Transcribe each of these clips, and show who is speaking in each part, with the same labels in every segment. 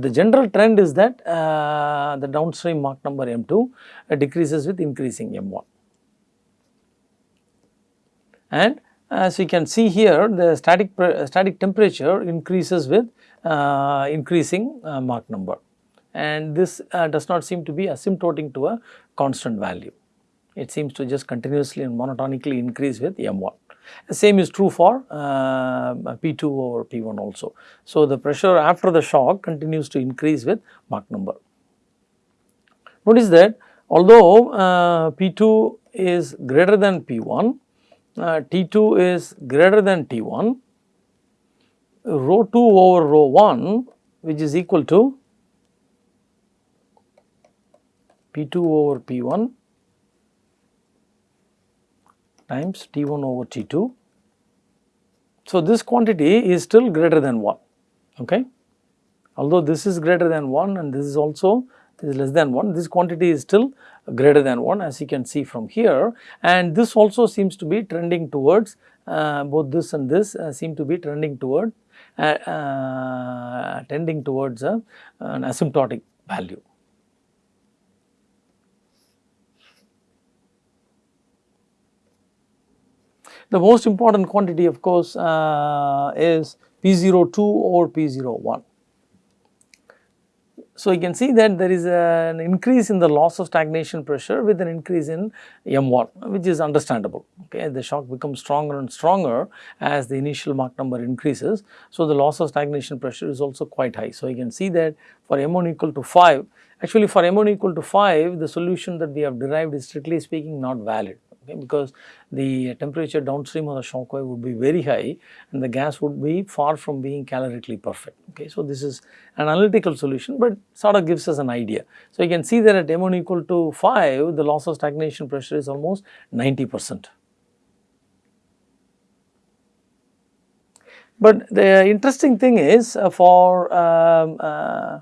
Speaker 1: The general trend is that uh, the downstream Mach number M2 uh, decreases with increasing M1. And as you can see here the static static temperature increases with uh, increasing uh, Mach number and this uh, does not seem to be asymptoting to a constant value. It seems to just continuously and monotonically increase with M1. Same is true for uh, P2 over P1 also. So, the pressure after the shock continues to increase with Mach number. Notice that although uh, P2 is greater than P1, uh, T2 is greater than T1, rho 2 over rho 1 which is equal to P2 over P1 times T1 over T2. So, this quantity is still greater than 1, okay. Although this is greater than 1 and this is also this is less than 1, this quantity is still greater than 1 as you can see from here and this also seems to be trending towards uh, both this and this uh, seem to be trending toward uh, uh tending towards a, an asymptotic value. The most important quantity of course uh, is P02 or P01. So, you can see that there is an increase in the loss of stagnation pressure with an increase in M1 which is understandable okay the shock becomes stronger and stronger as the initial Mach number increases. So, the loss of stagnation pressure is also quite high. So, you can see that for M1 equal to 5 actually for M1 equal to 5 the solution that we have derived is strictly speaking not valid okay, because the temperature downstream of the shock wave would be very high and the gas would be far from being calorically perfect. Okay. So, this is an analytical solution, but sort of gives us an idea. So, you can see that at M1 equal to 5, the loss of stagnation pressure is almost 90 percent. But the interesting thing is uh, for um, uh,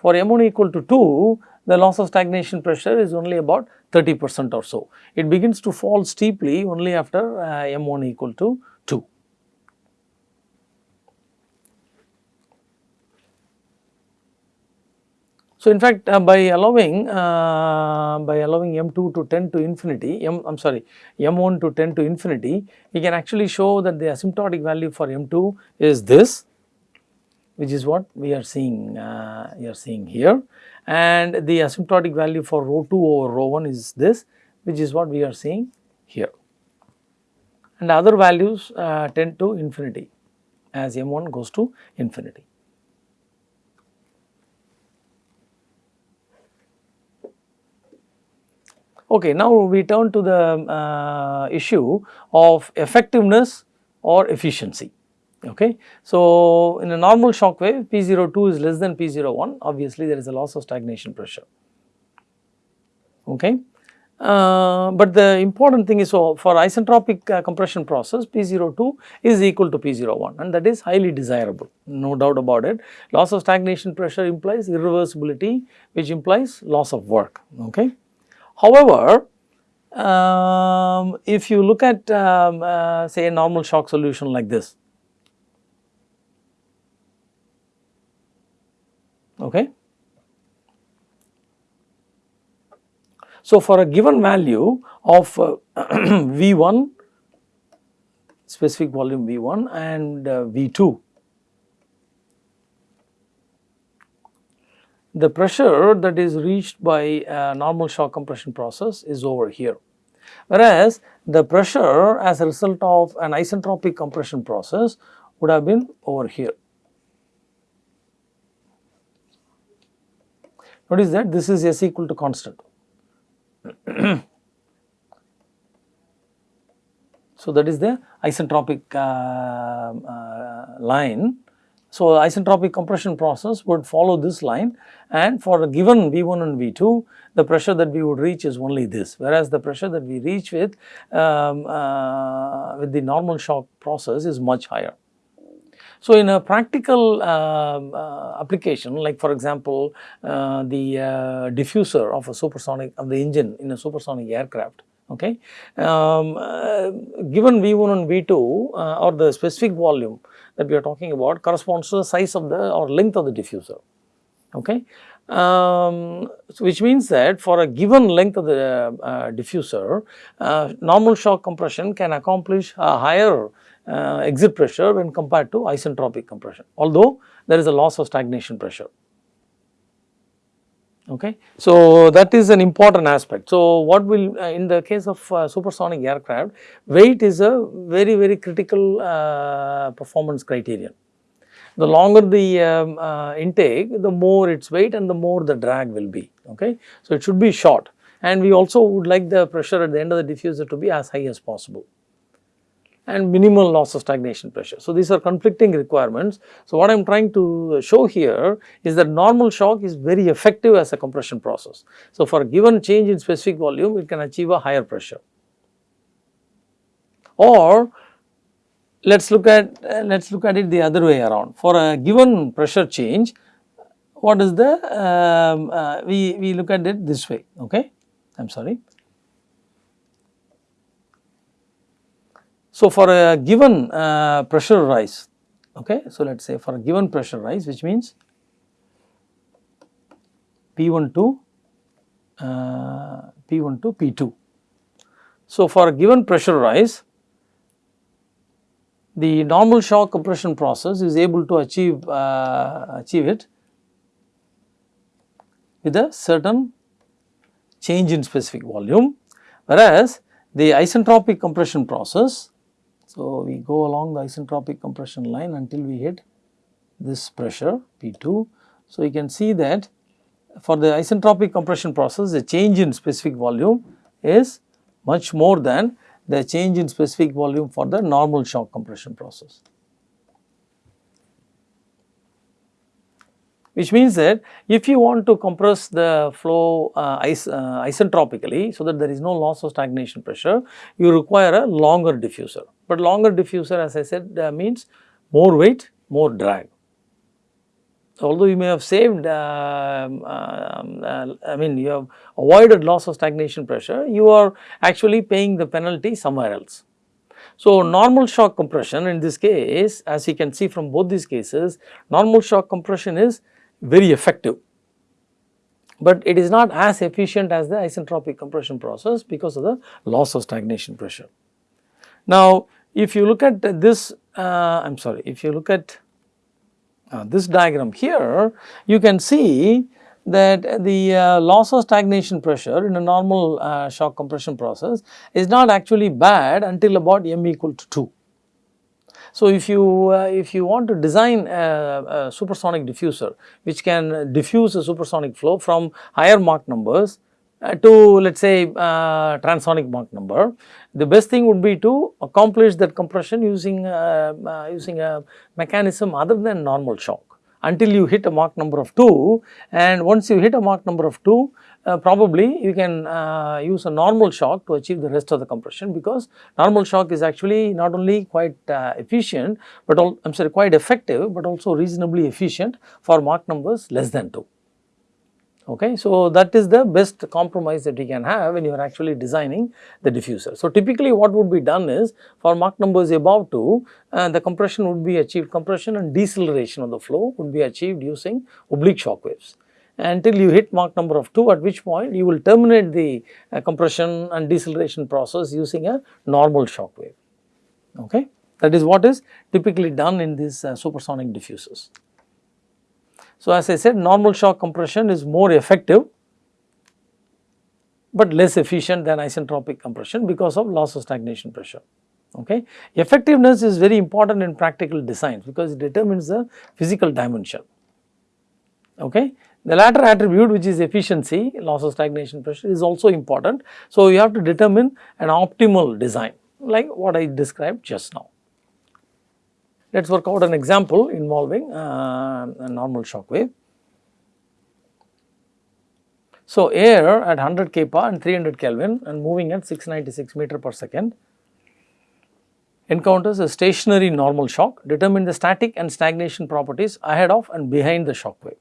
Speaker 1: for M1 equal to 2, the loss of stagnation pressure is only about 30 percent or so. It begins to fall steeply only after uh, M1 equal to 2. So, in fact, uh, by allowing uh, by allowing M2 to tend to infinity, M I am sorry M1 to tend to infinity, we can actually show that the asymptotic value for M2 is this which is what we are seeing uh, we are seeing here and the asymptotic value for rho 2 over rho 1 is this which is what we are seeing here and other values uh, tend to infinity as m1 goes to infinity. Okay, now we turn to the uh, issue of effectiveness or efficiency. Okay. So, in a normal shock wave P02 is less than P01 obviously there is a loss of stagnation pressure. Okay. Uh, but the important thing is so for isentropic uh, compression process P02 is equal to P01 and that is highly desirable no doubt about it. Loss of stagnation pressure implies irreversibility which implies loss of work. Okay. However, um, if you look at um, uh, say a normal shock solution like this Okay. So, for a given value of uh, V1 specific volume V1 and uh, V2, the pressure that is reached by a normal shock compression process is over here. Whereas, the pressure as a result of an isentropic compression process would have been over here. Notice that this is S equal to constant. so, that is the isentropic uh, uh, line. So, isentropic compression process would follow this line and for a given V1 and V2 the pressure that we would reach is only this whereas the pressure that we reach with um, uh, with the normal shock process is much higher. So, in a practical uh, uh, application like for example, uh, the uh, diffuser of a supersonic of the engine in a supersonic aircraft Okay. Um, uh, given V1 and V2 uh, or the specific volume that we are talking about corresponds to the size of the or length of the diffuser. Okay. Um, so which means that for a given length of the uh, diffuser, normal shock compression can accomplish a higher uh, exit pressure when compared to isentropic compression, although there is a loss of stagnation pressure. Okay. So, that is an important aspect. So, what will uh, in the case of uh, supersonic aircraft, weight is a very very critical uh, performance criterion. The longer the um, uh, intake, the more its weight and the more the drag will be. Okay. So, it should be short and we also would like the pressure at the end of the diffuser to be as high as possible and minimal loss of stagnation pressure. So, these are conflicting requirements. So, what I am trying to show here is that normal shock is very effective as a compression process. So, for a given change in specific volume, it can achieve a higher pressure. Or let us look at uh, let us look at it the other way around. For a given pressure change, what is the um, uh, we we look at it this way. Okay, I am sorry. So, for a given uh, pressure rise, okay, so let us say for a given pressure rise which means P1 to uh, P1 to P2. So, for a given pressure rise, the normal shock compression process is able to achieve uh, achieve it with a certain change in specific volume, whereas the isentropic compression process so, we go along the isentropic compression line until we hit this pressure P2. So, you can see that for the isentropic compression process the change in specific volume is much more than the change in specific volume for the normal shock compression process. which means that if you want to compress the flow uh, is, uh, isentropically so that there is no loss of stagnation pressure, you require a longer diffuser. But longer diffuser as I said uh, means more weight, more drag. Although you may have saved, um, um, uh, I mean you have avoided loss of stagnation pressure, you are actually paying the penalty somewhere else. So, normal shock compression in this case as you can see from both these cases, normal shock compression is very effective, but it is not as efficient as the isentropic compression process because of the loss of stagnation pressure. Now, if you look at this, uh, I am sorry, if you look at uh, this diagram here, you can see that the uh, loss of stagnation pressure in a normal uh, shock compression process is not actually bad until about m equal to 2. So, if you uh, if you want to design a, a, supersonic diffuser which can diffuse a supersonic flow from higher Mach numbers uh, to let us say uh, transonic Mach number, the best thing would be to accomplish that compression using uh, uh, using a mechanism other than normal shock until you hit a Mach number of 2 and once you hit a Mach number of 2 uh, probably you can uh, use a normal shock to achieve the rest of the compression because normal shock is actually not only quite efficient but I am sorry quite effective but also reasonably efficient for Mach numbers less than 2. Okay. So, that is the best compromise that you can have when you are actually designing the diffuser. So, typically what would be done is for Mach numbers above 2, uh, the compression would be achieved, compression and deceleration of the flow would be achieved using oblique shock waves until you hit Mach number of 2 at which point you will terminate the uh, compression and deceleration process using a normal shock wave. Okay? That is what is typically done in these uh, supersonic diffusers. So, as I said normal shock compression is more effective, but less efficient than isentropic compression because of loss of stagnation pressure. Okay. Effectiveness is very important in practical designs because it determines the physical dimension. Okay. The latter attribute which is efficiency, loss of stagnation pressure is also important. So, you have to determine an optimal design like what I described just now. Let us work out an example involving uh, a normal shock wave. So, air at 100 kPa and 300 Kelvin and moving at 696 meter per second encounters a stationary normal shock, determine the static and stagnation properties ahead of and behind the shock wave.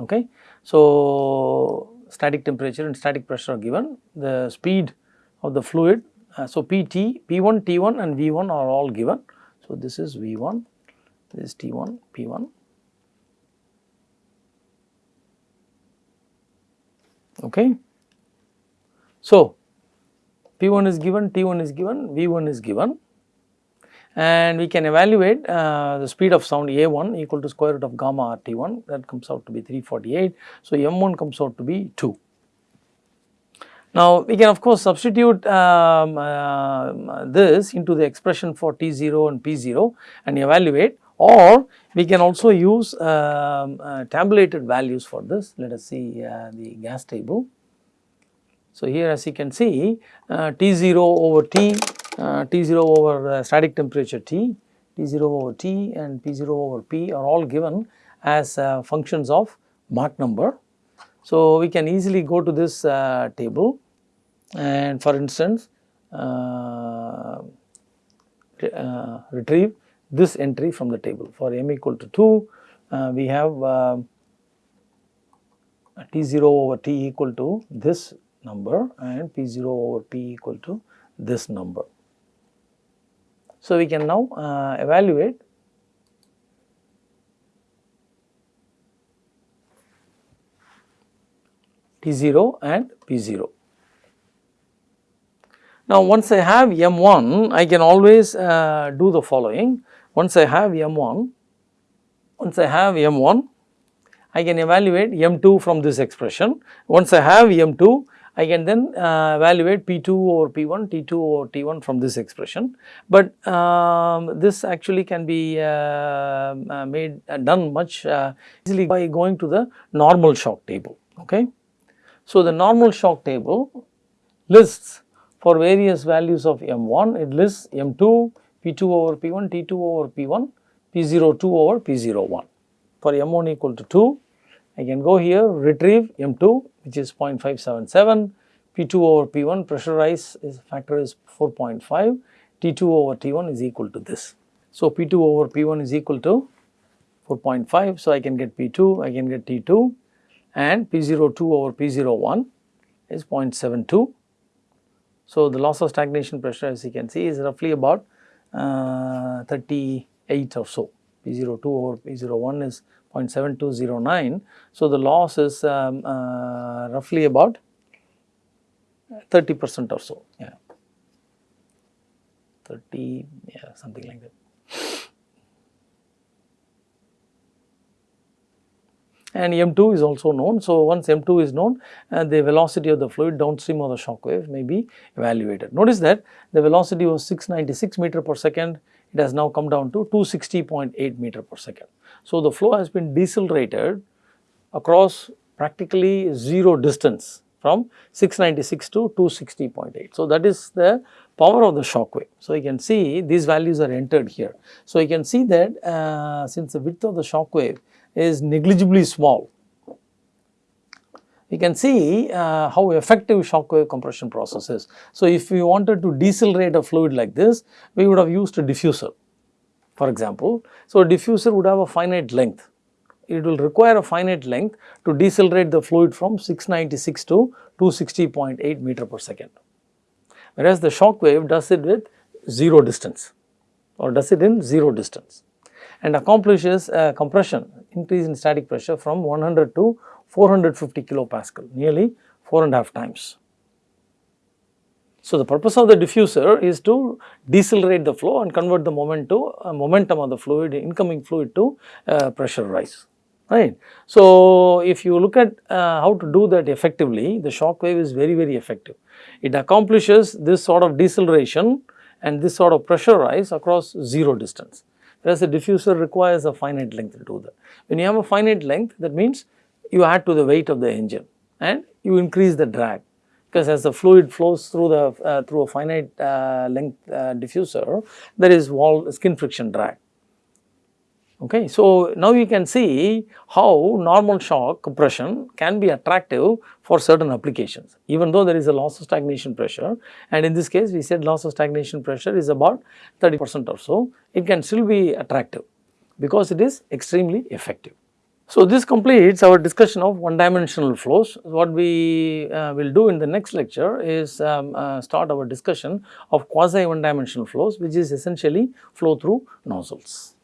Speaker 1: Okay. So, static temperature and static pressure are given, the speed of the fluid. Uh, so, PT, P1, T1 and V1 are all given. So, this is V1, this is T1, P1. Okay. So, P1 is given, T1 is given, V1 is given and we can evaluate uh, the speed of sound A1 equal to square root of gamma RT1 that comes out to be 348. So, M1 comes out to be 2. Now, we can of course substitute um, uh, this into the expression for T0 and P0 and evaluate or we can also use um, uh, tabulated values for this. Let us see uh, the gas table. So, here as you can see uh, T0 over T, uh, T0 over static temperature T, T0 over T and P0 over P are all given as uh, functions of Mach number so, we can easily go to this uh, table and for instance uh, uh, retrieve this entry from the table. For m equal to 2, uh, we have uh, T0 over T equal to this number and P0 over P equal to this number. So, we can now uh, evaluate T0 and P0. Now, once I have M1, I can always uh, do the following. Once I have M1, once I have M1, I can evaluate M2 from this expression. Once I have M2, I can then uh, evaluate P2 over P1, T2 over T1 from this expression. But um, this actually can be uh, uh made uh, done much uh, easily by going to the normal shock table. Okay. So, the normal shock table lists for various values of M1, it lists M2, P2 over P1, T2 over P1, P02 over P01. For M1 equal to 2, I can go here retrieve M2 which is 0.577, P2 over P1 pressurized is factor is 4.5, T2 over T1 is equal to this. So, P2 over P1 is equal to 4.5. So, I can get P2, I can get T2 and P02 over P01 is 0.72. So, the loss of stagnation pressure as you can see is roughly about uh, 38 or so, P02 over P01 is 0.7209. So, the loss is um, uh, roughly about 30 percent or so, yeah, 30, yeah, something like that. And M2 is also known. So, once M2 is known uh, the velocity of the fluid downstream of the shock wave may be evaluated. Notice that the velocity was 696 meter per second it has now come down to 260.8 meter per second. So, the flow has been decelerated across practically 0 distance from 696 to 260.8. So, that is the power of the shock wave. So, you can see these values are entered here. So, you can see that uh, since the width of the shock wave is negligibly small. You can see uh, how effective shock wave compression process is. So, if we wanted to decelerate a fluid like this, we would have used a diffuser for example. So, a diffuser would have a finite length. It will require a finite length to decelerate the fluid from 696 to 260.8 meter per second. Whereas, the shock wave does it with 0 distance or does it in 0 distance and accomplishes a compression increase in static pressure from 100 to 450 kilopascal nearly 4 and a half times. So, the purpose of the diffuser is to decelerate the flow and convert the moment to uh, momentum of the fluid incoming fluid to uh, pressure rise right. So, if you look at uh, how to do that effectively the shock wave is very very effective. It accomplishes this sort of deceleration and this sort of pressure rise across 0 distance whereas the diffuser requires a finite length to do that. When you have a finite length that means you add to the weight of the engine and you increase the drag because as the fluid flows through the uh, through a finite uh, length uh, diffuser there is wall skin friction drag. Okay. So, now you can see how normal shock compression can be attractive for certain applications even though there is a loss of stagnation pressure and in this case we said loss of stagnation pressure is about 30 percent or so it can still be attractive because it is extremely effective. So, this completes our discussion of one dimensional flows. What we uh, will do in the next lecture is um, uh, start our discussion of quasi one dimensional flows which is essentially flow through nozzles.